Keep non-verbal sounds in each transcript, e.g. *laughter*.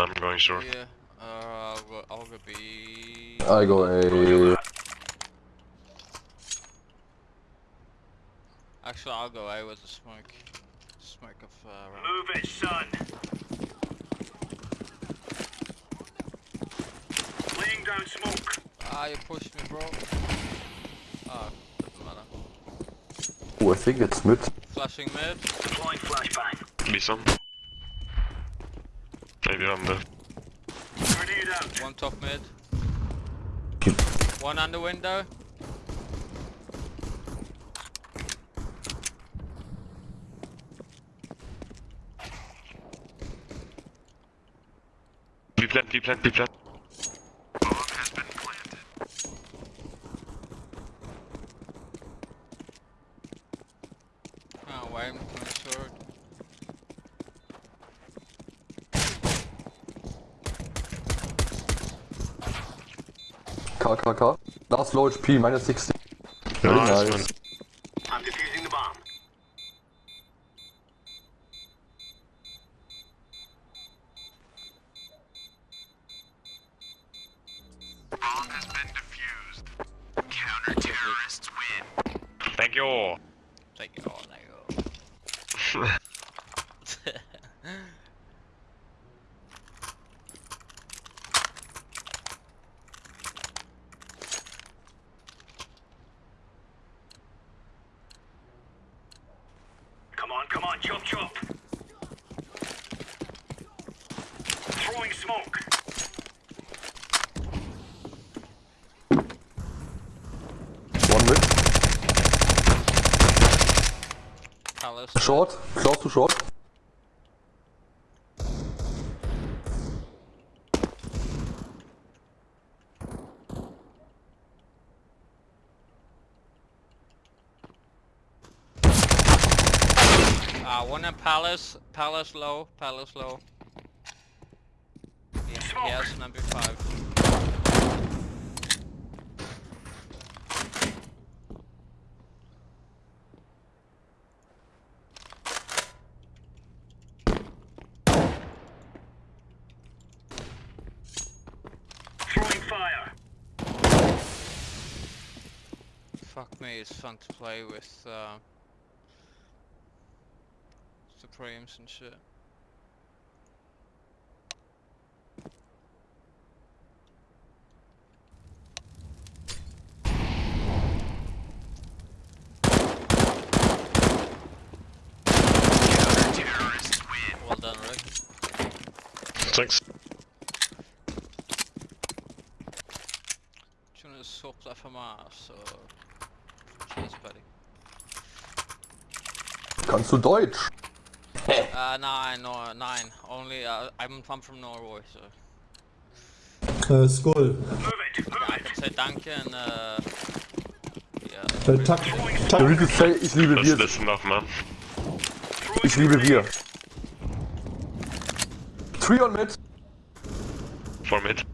I'm going short. Yeah. Uh, I'll go, I'll go B. I go A. Actually, I'll go A with the smoke. Smoke of uh, round. Move it, son. Laying down smoke. Ah, you pushed me, bro. Ah, doesn't matter. Oh, I think it's mid. Flashing mid. Deploying flashbang. Be some. Maybe on the. Grenade. One top mid. Keep- One under window. Be plant, be plant, be plant. K, K, K. Last low HP, minus 60. Very Nice, Short. Close to short. Ah, one in Palace. Palace low. Palace low. Yeah, has number five. Throwing fire. Fuck me, it's fun to play with uh, Supremes and shit. Well done, Rick. Thanks. Tune is swapped FMR, so cheers, buddy. Kannst du Deutsch? Uh, nine, no, nine. Only, uh, I'm, I'm from Norway, so Uh, Skull. Move it, move I it. can say danke and uh, yeah. Äh, Tack, You Tack. need to say, ich liebe That's, wir. that's enough, man. Ich liebe wir. Three on mid. For mid.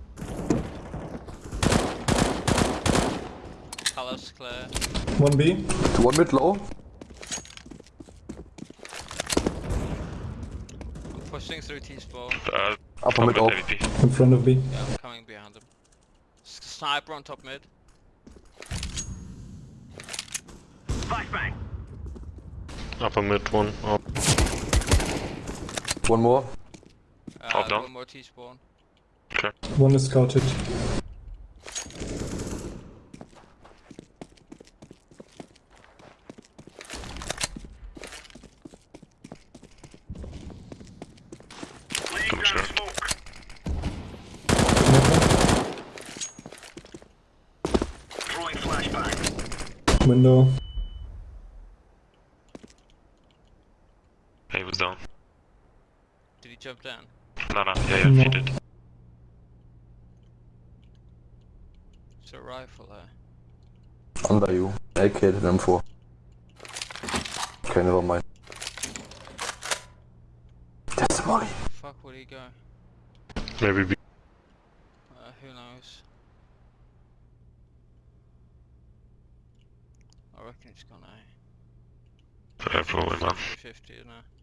Palace clear. 1B. One mid low. I'm pushing through T-spawn. Uh, Upper mid mid off. In front of B. Yeah, I'm coming behind him. Sniper on top mid. Flashbang. Upper mid one. Oh, One more. Uh, Top. One more T-spawn. okay. One is scouted. Laying I'm down sure. smoke. Throwing flashbang. Window. He was down. Did he jump down? No, no, yeah, yeah, No. he did. It's a rifle there. Under you. AK hit them for. Okay, never mind. That's money. Fuck would he go? Maybe be. Uh, who knows? I reckon it's gone A. Yeah, probably, man. 50 now.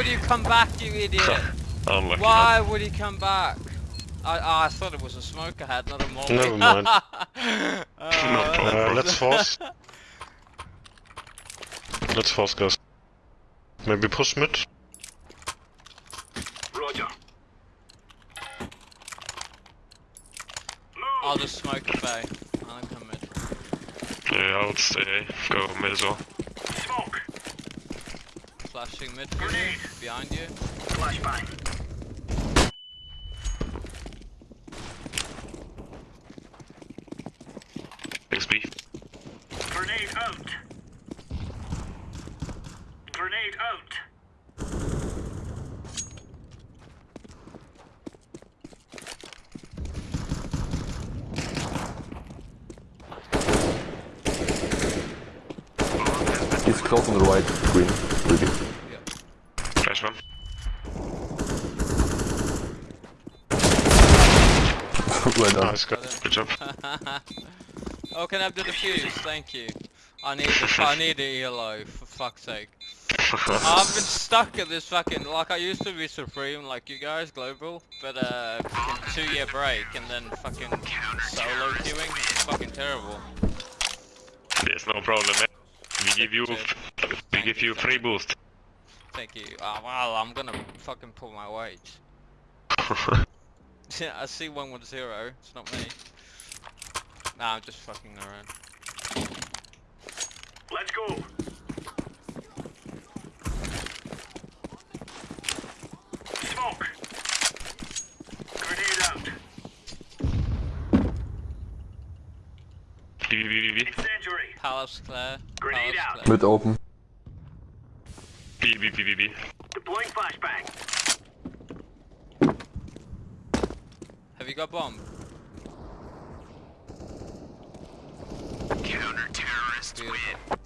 Would you come back, you idiot? *laughs* Unlucky. Why would he come back? I, oh, I thought it was a smoke I had, not a molly. Never *laughs* mind. Uh, *laughs* Uh, let's force. Let's force, guys. Maybe push mid. Roger. I'll Move. just smoke a bay. I'll come mid. Yeah, I would stay. Go mid as well. Smoke. Flashing mid for you, behind you. Flashbang. XB. Grenade out. Grenade out. He's close on the right, green. Really. Flash one. Right on. Nice, good. Good job. *laughs* oh, can I have the defuse? Thank you. I need the, I need the ELO, for fuck's sake. *laughs* I've been stuck at this fucking, like I used to be Supreme like you guys, Global, but uh, fucking two year break and then fucking solo queuing, it's fucking terrible. There's no problem, man. We give you, we give you free boost. Thank you. Uh, well, I'm gonna fucking pull my weight. *laughs* Yeah, *laughs* I see one with zero, it's not me. Nah, I'm just fucking around. Let's go. Smoke. Grenade out. B, B, B, B, Incendiary. Palace Claire. Grenade Palace out. Claire. Mid open. B, B, B, B, B. Deploying flashbang. Have you got bomb? Counter-terrorists Beautiful.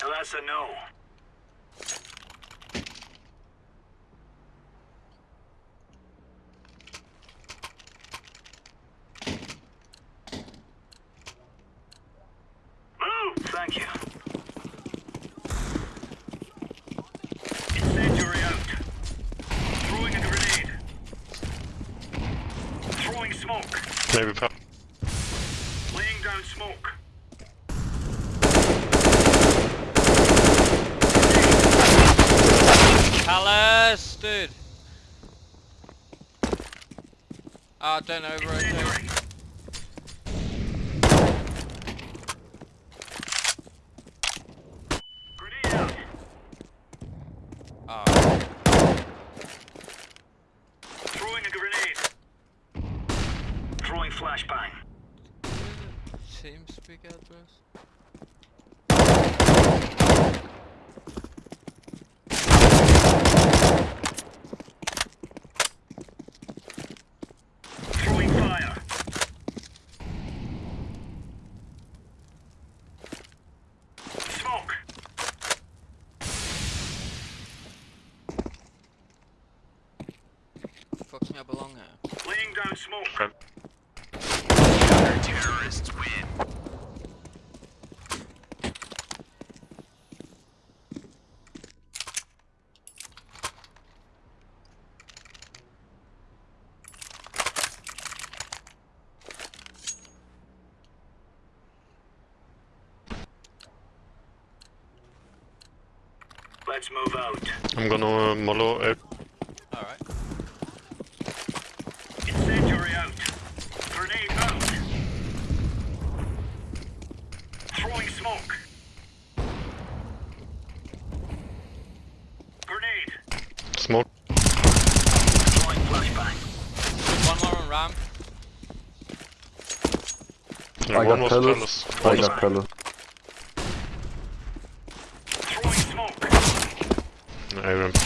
That's a no. Move! Thank you. Incendiary out. Throwing a grenade. Throwing smoke. Maybe pa- Laying down smoke. Palace, dude. Ah, don't over rotate. Incendiary. Grenade out. Ah, Throwing a grenade. Throwing flashbang. TeamSpeak address. Throwing fire. Smoke. Fucks me, I belong here. Laying down smoke. Front. Terrorists win. Let's move out. I'm gonna uh, mollo A. Alright. Incendiary out. Grenade out. Throwing smoke. Grenade. Smoke. Throwing flashbang. One more on ramp. Yeah, I one got was pellets. palace. I One was got pellets. Throwing smoke. A ramp.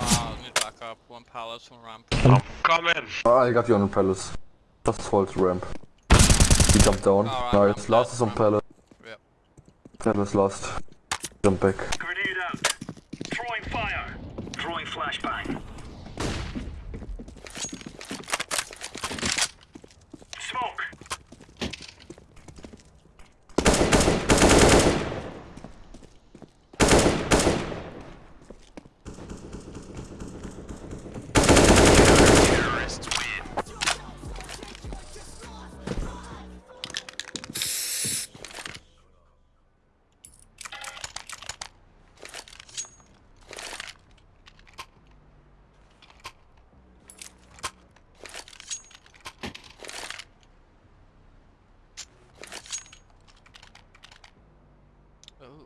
Ah, need back up. One palace, one ramp. I'm coming! Ah, I got you on the palace. Just hold ramp. He jumped down. Alright, nice. ramp Last is on ramp. pallet. Yep. Palace last. Jump back. Grenade out. Throwing fire. Throwing flashbang. Smoke.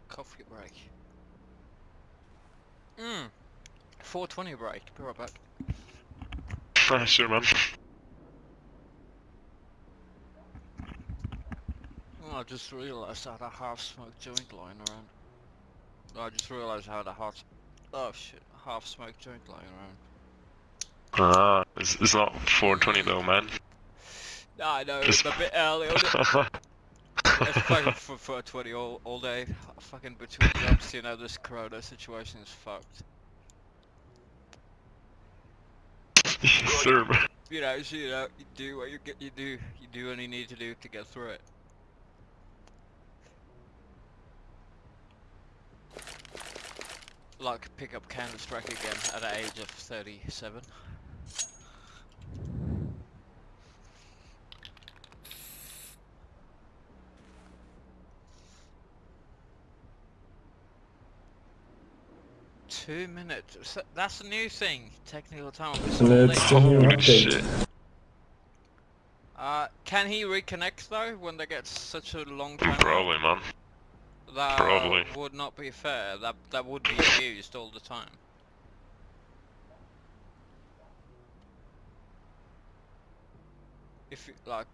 coffee break. Mmm. 420 break. Be right back. Ah, sure, man. Oh, I just realised I had a half-smoked joint lying around. I just realised I had a hot... Oh shit, a half-smoked joint lying around. Ah, it's, it's not 420 though, man. Nah, I know, it's a bit early on it. *laughs* It's fucking for, for 20 all, all day. Fucking between jobs, you know, this corona situation is fucked. Sir, man. You know, you know, uh, you do what you get, you do, you do what you need to do to get through it. Like pick up Counter Strike again at the age of 37. Two minutes. That's a new thing. Technical time. It's And all it's late. the new update. shit. Uh, can he reconnect though when they get such a long time? Probably, man. That probably. would not be fair. That that would be used all the time. If you, like,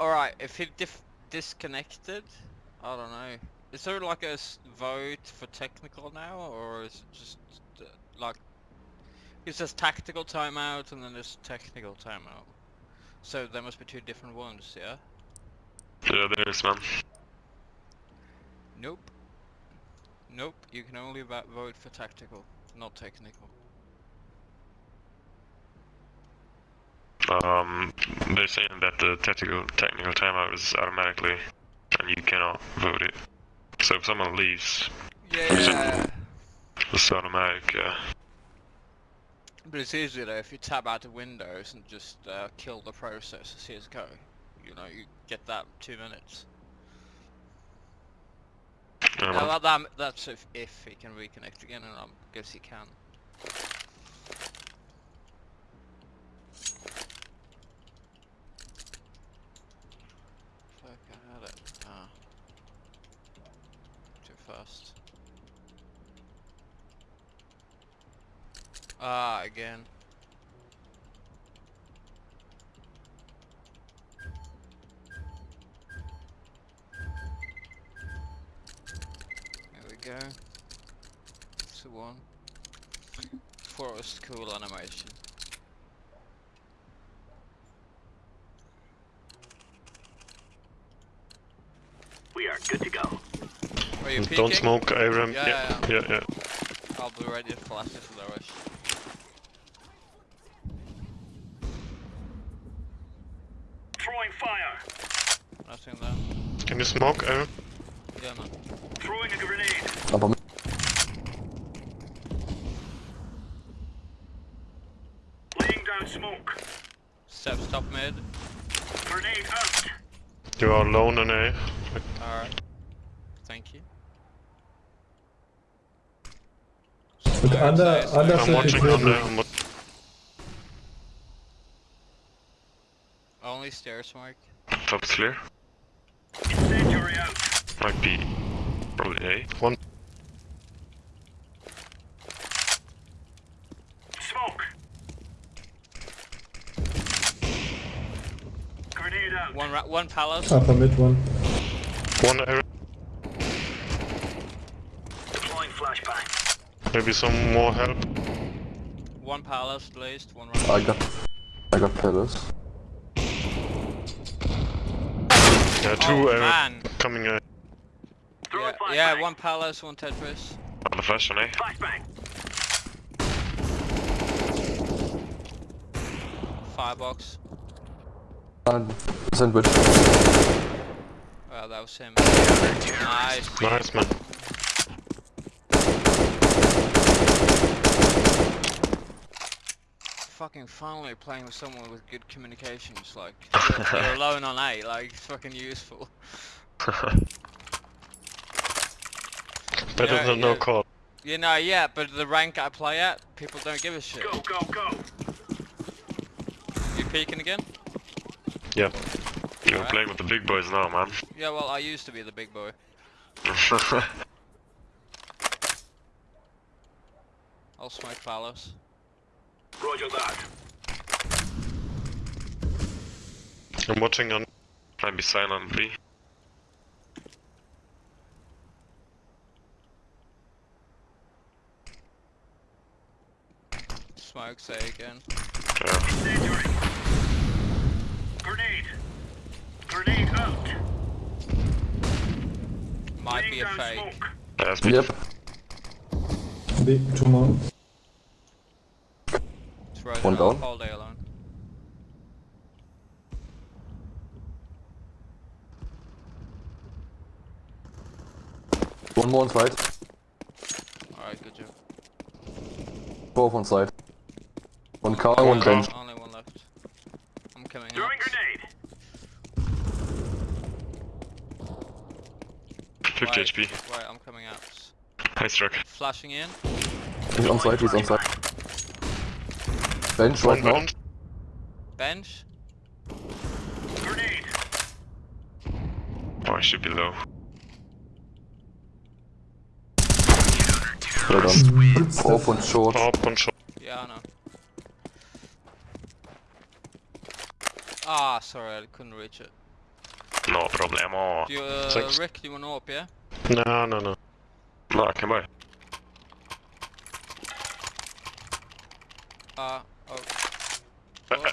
all right, if he dif disconnected, I don't know. Is there like a vote for technical now, or is it just uh, like? It says tactical timeout and then there's technical timeout. So there must be two different ones, yeah? Yeah, there is, man. Nope. Nope, you can only vote for tactical, not technical. Um, they're saying that the technical technical timeout is automatically, and you cannot vote it. So if someone leaves, Yeah. it's automatic. Yeah. But it's easier though if you tab out the windows and just uh, kill the process as CSGO. You know, you get that two minutes. Yeah, that, that, that's if, if he can reconnect again, and I guess he can. Fuck, I had it. Ah. Fast. Ah, again. There we go. Two one. Forest cool animation. We are good to go. Are you *laughs* peeking? Don't smoke, Abram. Yeah, yeah, yeah. yeah. I'll be ready to flash it for the rush. Throwing fire. Nothing there. Can you smoke, Abram? Yeah, man. Throwing a grenade. Upper mid. Laying down smoke. Steps top mid. Grenade out. You are alone in A. Alright. Thank you. But Smoke, under- under. I'm watching under. I'm wa- Only stairs smoke. Top clear. Incendiary out. Might be probably A. One. Smoke. Grenade out. One one palace. Upper mid one. One Abram. Deploying flashbang. Maybe some more help. One palace blazed. One round. I got, I got pillars. Yeah, two oh, Abram man. coming A. Throwing Yeah, yeah, one palace, one Tetris. On the flash on A. Eh? Flashbang. Firebox. And sandwich. Well, that was him. Nice. Nice, man. Fucking finally playing with someone with good communications. Like, *laughs* you're, you're alone on A. Like, it's fucking useful. *laughs* Better Yeah, than no call. You know, yeah, but the rank I play at, people don't give a shit. Go, go, go. You peeking again? Yeah. You're Alright. playing with the big boys now, man. Yeah, well, I used to be the big boy. *laughs* I'll smoke Palace. Roger that. I'm watching on. Might be silent, B. Smoke say again. Yeah. Grenade. Grenade out. Might Laying be a fake. smoke. That's B. Yep. B, two more. It's right One around down. all day alone. One more on side. Alright, good job. Both on side. One car, One one car. bench. Only one left. I'm coming out. Grenade. 50 Wait, HP. Wait, I'm coming out. Nice truck. Flashing in. He's on side, he's on side. Bench right now. Bench. Grenade. Oh, I should be low. Well done. Off and short. Up on shot. Yeah, I know. Ah, sorry, I couldn't reach it. No problemo. Do you, uh, Thanks. Rick, do you want to up, yeah? No, no, no. No, I can buy. Ah, oh.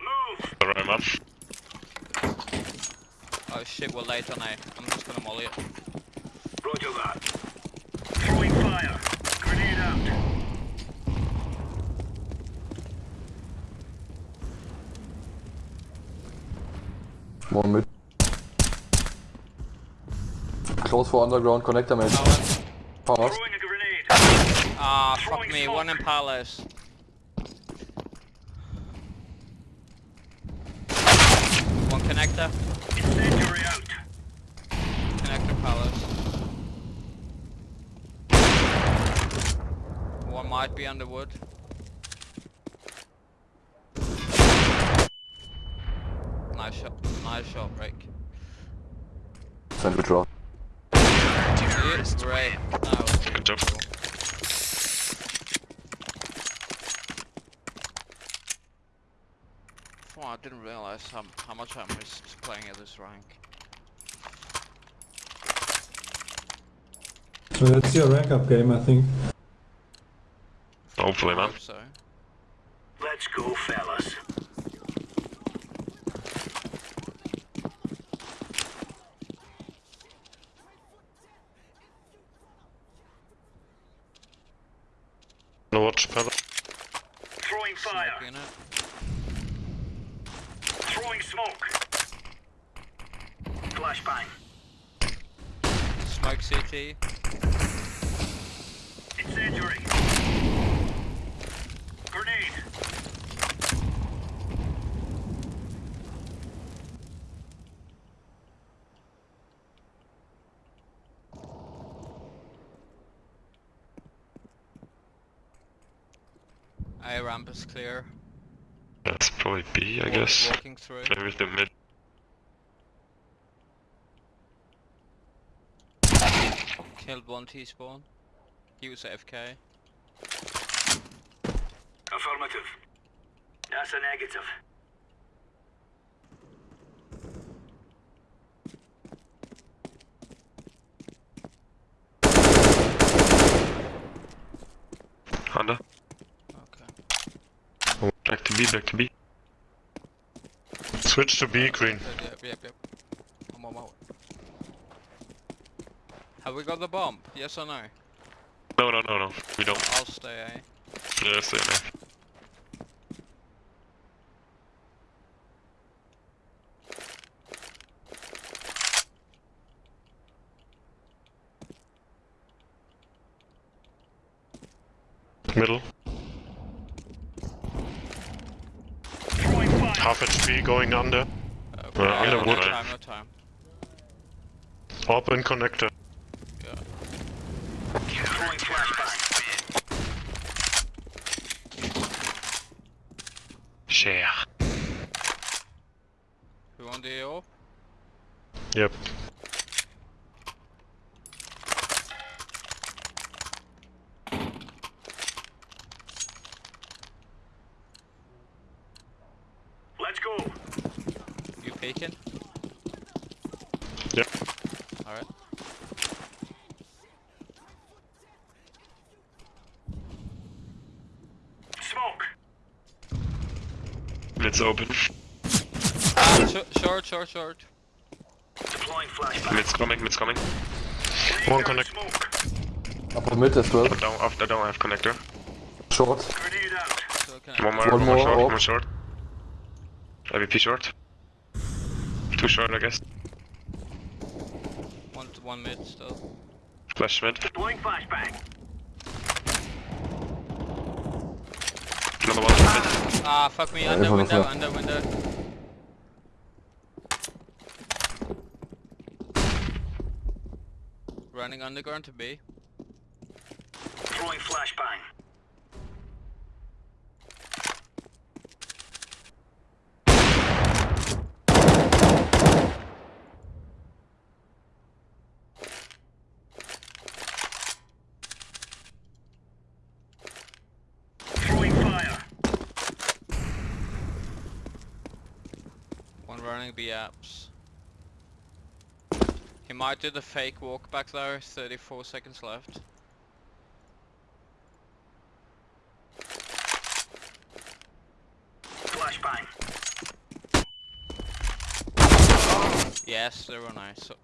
Move. Alright, man. Oh shit, we're late on A. I'm just gonna molly it. Roger that. Throwing fire. Grenade out. One mid. Close for underground connector mate. Palace. Throwing a grenade. Ah, fuck me, smoke. one in Palace. Connector. Incendiary out. Connector Palace. One might be under wood. Nice shot. Nice shot, Rick. Sandwich draw. Great. That was Good job. cool. Oh, I didn't realize how, how much I missed playing at this rank. So that's your rank up game, I think. Hopefully, man. hope so. Let's go, fellas. No watch pedal. Throwing fire. Smoke. Flashbang. Smoke CT. Incendiary. Grenade. A ramp is clear. That's probably B, I Walk- guess. Walking through. Maybe the mid. Killed one T-spawn. He was AFK. Affirmative. That's a negative. Honda. Okay. Oh, back to B, back to B. Switch to B, green. Yep, yep, yep. I'm on my way. Have we got the bomb? Yes or no? No, no, no, no. We don't. I'll stay A. Yeah, stay there. Middle. Throwing fire. Half HP going under. Okay, Uh, yeah, under no time, no time. Open connector. Yeah. Share. Who on the AO? Yep. Peeking. Yep. Alright. Smoke. Mid's open. Ah, sh short, short, short. Deploying flashbang. Mid's coming, mid's coming. One down connect. Upper mid as well. I don't, I don't have connector. Short. Grenade out. So can One more, One one, more more short, up. one more short. AVP short. Too short, I guess. one, one mid still. Flash mid. Deploying flashbang. Another one mid. Ah, fuck me, under window, under window. Running underground to B. Throwing flashbang. Throwing. One running B apps. He might do the fake walk back though, 34 seconds left. Flashbang. Yes, they were nice. So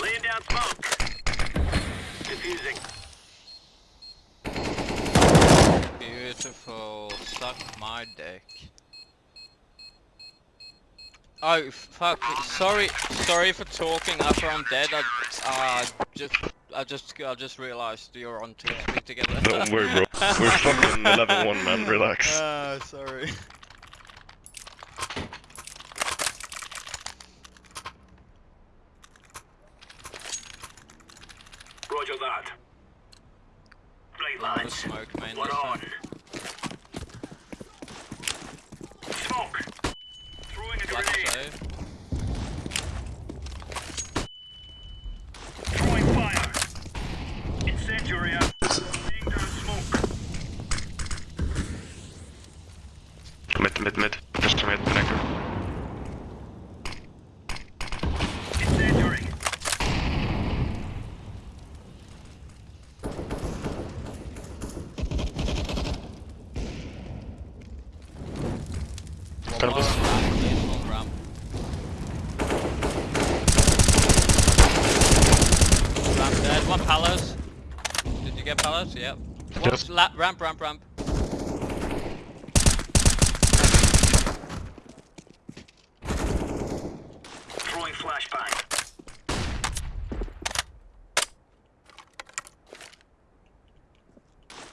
Laying down smoke. Diffusing. beautiful. Suck my dick. Oh fuck! Sorry, sorry for talking after I'm dead. I uh, just, I just, I just realized you're on TeamSpeak together. Don't worry, bro. We're *laughs* fucking 11-1, man. Relax. Ah, sorry. Roger that. Blade Lot of lines. smoke, man. One this on. time. Smoke. Throwing a Black grenade. save. Throwing fire. Incendiary out. Laying down smoke. Mid, mid, mid. Just mid, connector. Incendiary. One Purple. more ramp, please, one ramp. Ramp dead. One palace. Did you get palace? Yep. One Yep. ramp, ramp, ramp. Throwing flashbang.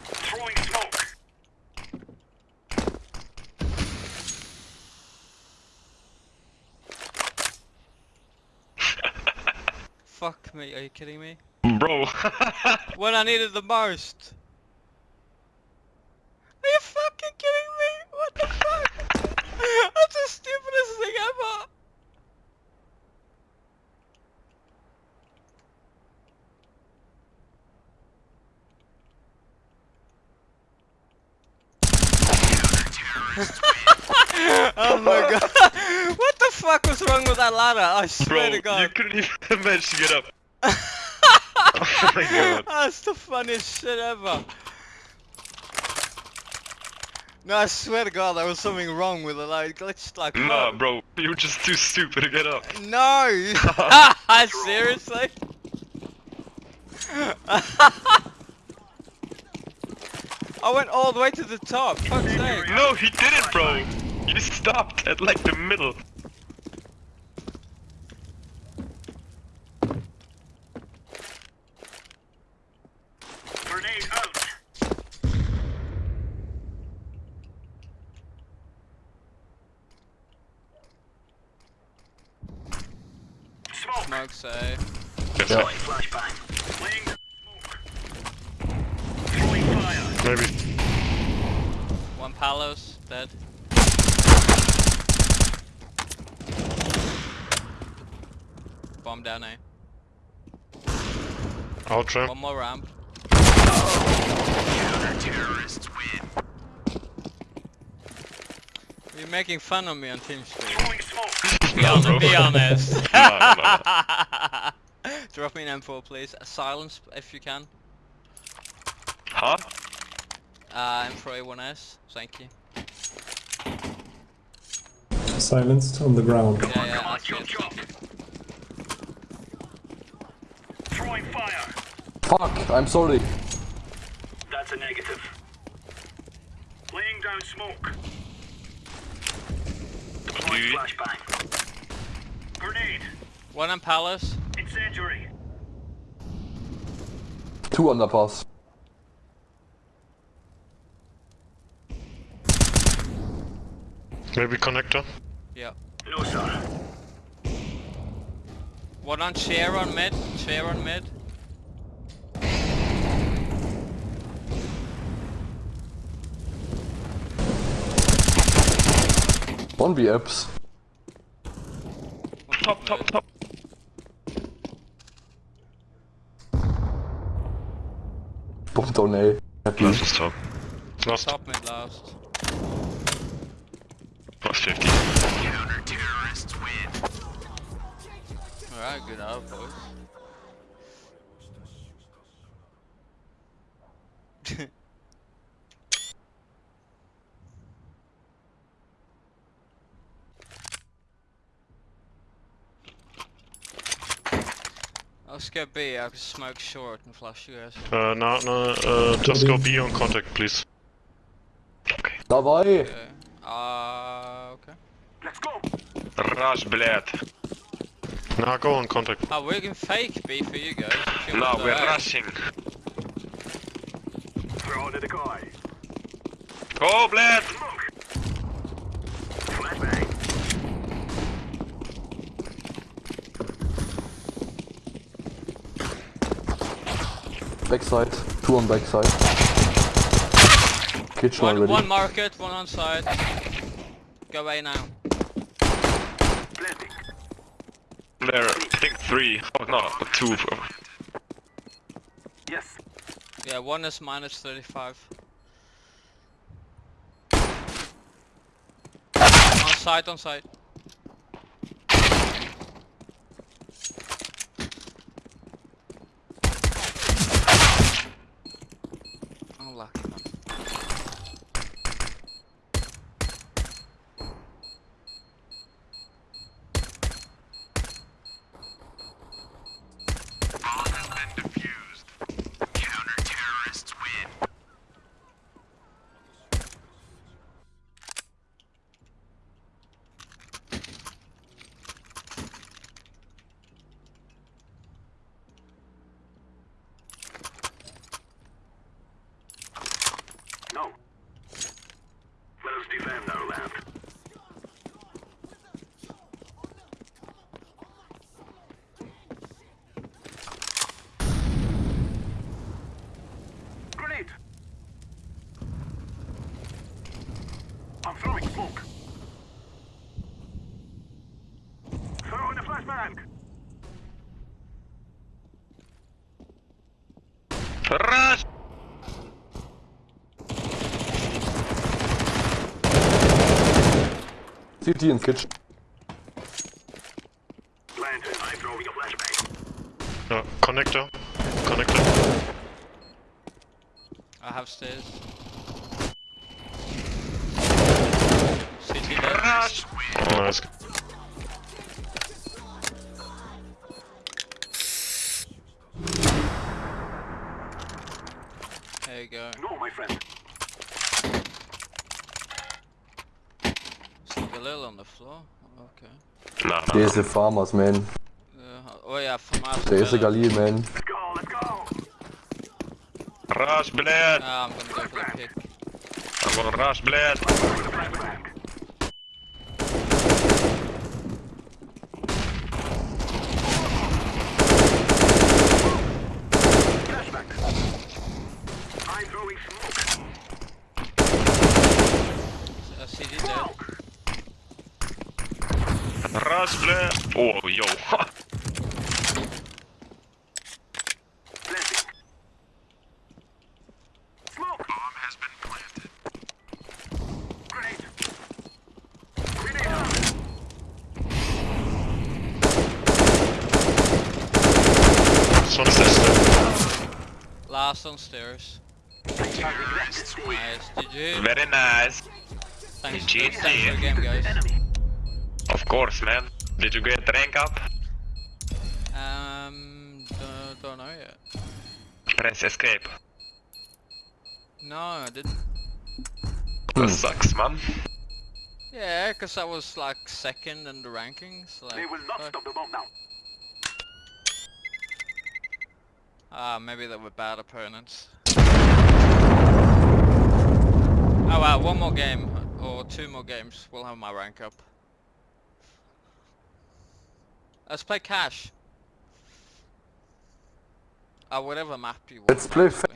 Throwing smoke. *laughs* Fuck me. Are you kidding me? Bro. *laughs* When I needed the most. Are you fucking kidding me? What the fuck? *laughs* That's the stupidest thing ever. *laughs* oh my god. What the fuck was wrong with that ladder? I swear Bro, to god. you couldn't even manage to get up. Oh my god. That's the funniest shit ever. No, I swear to God, there was something wrong with it. Like, glitched like. Nah, bro. You were just too stupid to get up. No. *laughs* *laughs* Seriously. *laughs* I went all the way to the top. Fuck's sake. No, he didn't, bro. You stopped at like the middle. Smoke, say. Yes. Yeah. Flashbang. Laying down smoke. Throwing fire. Maybe. One Palos, dead. Bomb down A. Ultra. One more ramp. You're making fun of me on Team TeamSpeak. Throwing smoke. Be, hon- be honest. *laughs* No, no, Drop me an M4 please. Silence if you can. Huh? Uh, M4 A1S. Thank you. Silenced on the ground. Yeah, yeah, Come on, that's chop good. chop. Throwing fire. Fuck, I'm sorry. That's a negative. Laying down smoke. Throwing You- flashbang. Grenade. One on Palace. Incendiary. Two underpass. Maybe connector. Yeah. No, sir. One on chair on mid. Chair on mid. One B apps. One Top, top, top. Bomb down A. Happy. Last was top. Last Top mid last. was 50. Alright, good out, boys. *laughs* Let's go B, I can smoke short and flash you guys. Uh, no, no, uh, just go B on contact, please. Okay. Давай! Okay. Uh, okay. Let's go. Rush, блядь. Now go on contact. Oh, we can fake B for you guys. if you No, want we're to. rushing. Throw to the guy. Oh, блядь! Backside. Two on backside. Kitchen One, already. one market, one on side. Go away now. There, I think three. Oh, no, two. Yes. Yeah, one is minus 35. On side, on side. Unlucky man. No. Let us defend our land. Grenade! I'm throwing smoke. Throw in a flashbang. Rush! CT in kitchen. Planted. I'm throwing a flashbang. No, connector. Connector. I have stairs. CT dead. Rush! Oh, nice. on the floor? Oh, okay. Nah, nah There's nah. FAMAS man. Uh, oh yeah, FAMAS There's better. a Galil man. Let's go, let's go! Rush, blade! Nah, I'm gonna go for the pick. I'm gonna rush, blade! Oh, Grenade out. Sån sister. Last on stairs. Nice. Nice. GG. Very nice. Thanks, GG. thanks for the game, guys. Of course, man. Did you get rank up? Um, don't, don't know yet. Press escape. No, I didn't. That sucks, man. Yeah, cause I was like second in the rankings. Like, They will not fuck. stop the bomb now. Ah, maybe they were bad opponents. Oh wow, one more game or two more games, we'll have my rank up. Let's play Cache. Uh, whatever map you want. Let's play. That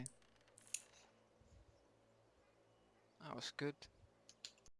was good.